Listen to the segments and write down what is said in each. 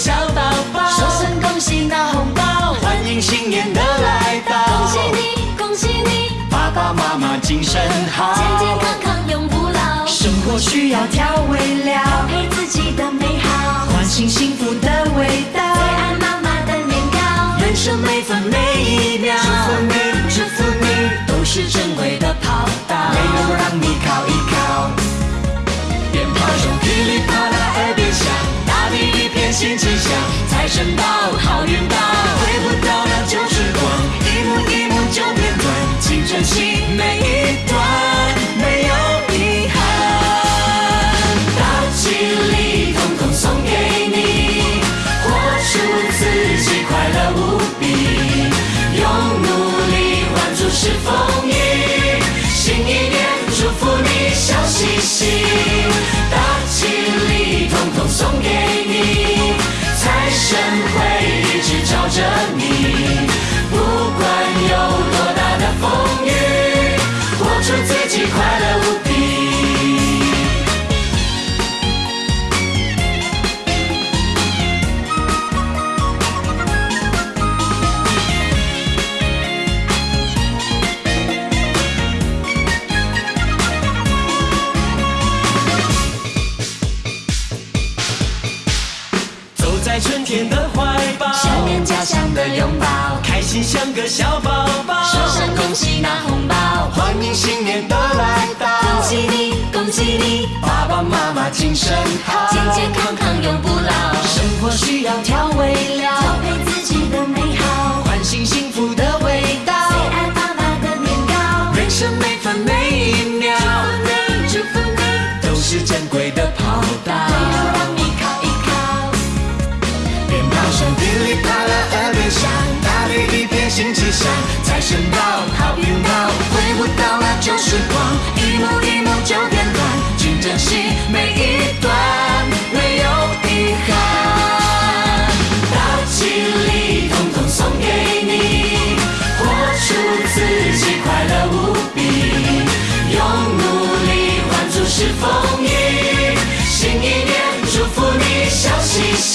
小宝宝。说声恭喜拿红包，欢迎新年的来到。恭喜你，恭喜你，爸爸妈妈精神好，健健康康永不老。生活需要调味料，调配自己的美好，唤醒幸福的味道。最爱妈妈的年糕，人生每分每一秒，新气象，财神到，好运到，回不到那旧时光，一幕一幕就片段，请珍惜每一段，没有遗憾。大吉利，统统送给你，活出自己，快乐无比，用努力换出是风雨，新一年祝福你笑嘻嘻，大吉利，统统送给心像个小宝宝。说声恭喜拿红包，欢迎新年的来到，恭喜你，恭喜你，爸爸妈妈精神好，健健康康永不老。生活需要调味料，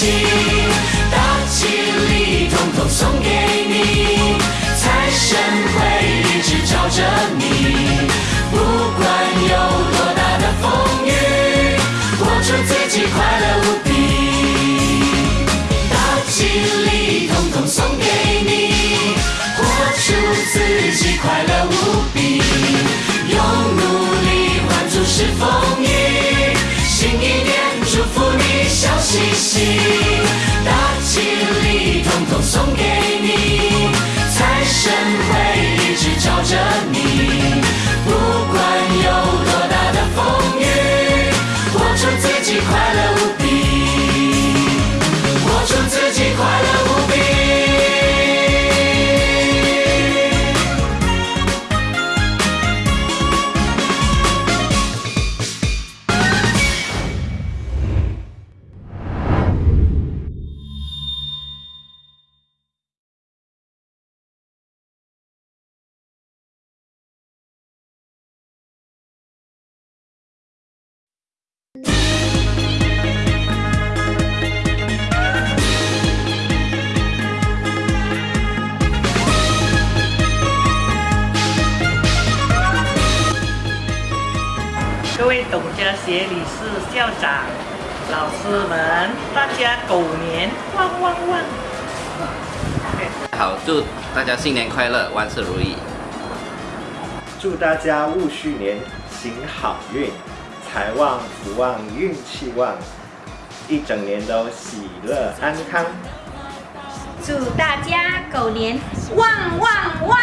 嘻嘻，大吉利，统统送给你，财神会一直照着你，不管有多大的风雨，活出自己，快乐无比。大吉利，统统送给你，活出自己，快乐无比，用努力换出是风雨，新一年祝福嘻嘻，大吉利，统统送给你，财神会一直照着你，各位董家协理事、校长、老师们，大家狗年旺旺旺！好，祝大家新年快乐，万事如意。祝大家戊戌年行好运，财旺福旺，运气旺，一整年都喜乐安康。祝大家狗年旺旺旺！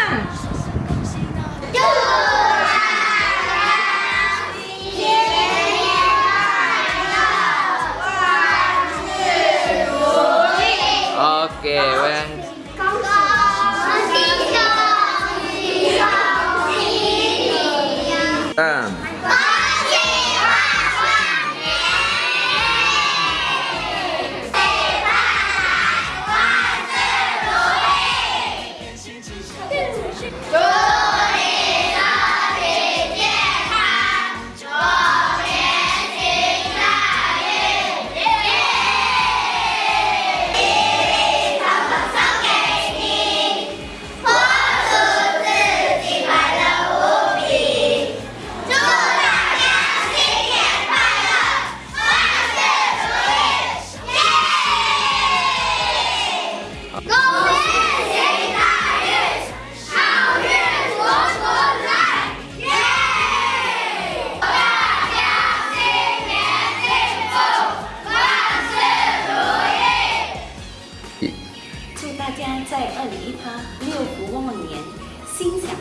祝大家新年快乐，万事如意！OK，喂。恭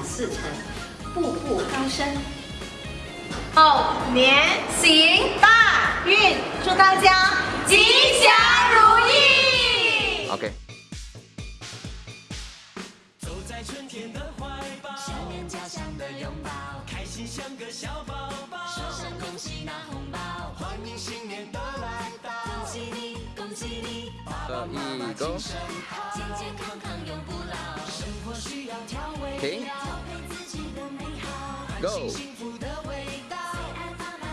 事成，步步高升。哦，年行大运，祝大家吉祥如意。OK。走在春天的怀抱想念家乡的拥抱，开心像个小宝宝，说声恭喜拿红喜你，爸爸妈妈精神好，健健康康永不老，生活需要调味停料，调配自己的美好，Go。幸福的味道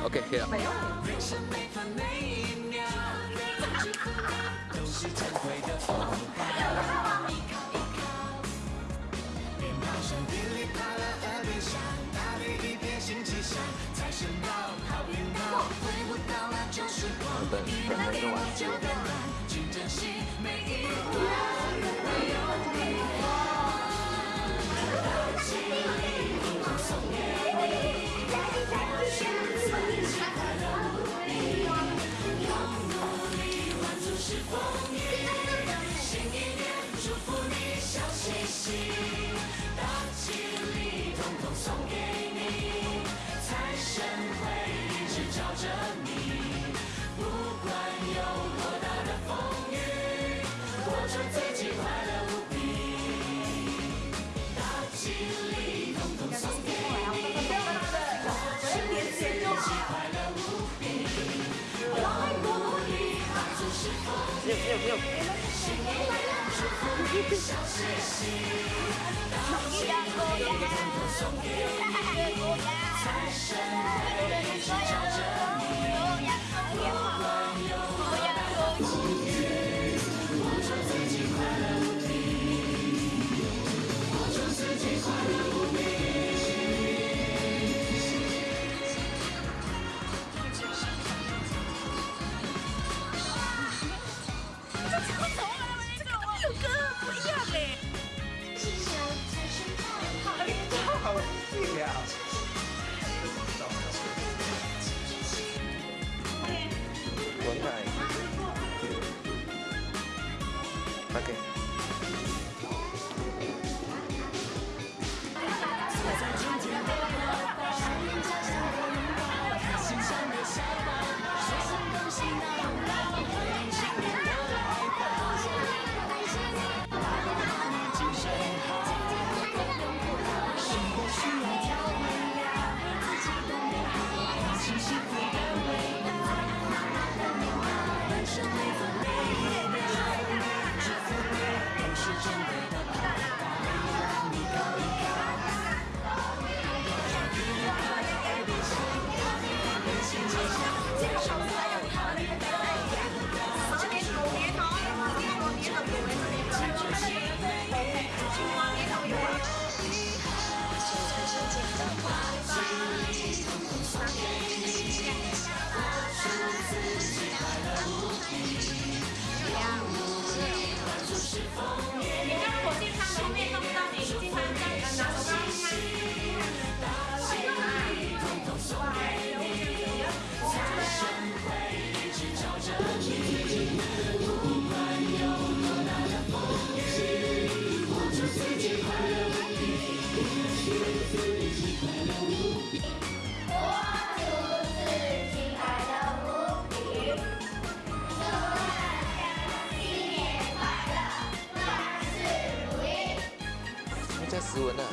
，OK，可以了。有没有没有。哈哈哈哈哈！文在斯文呢。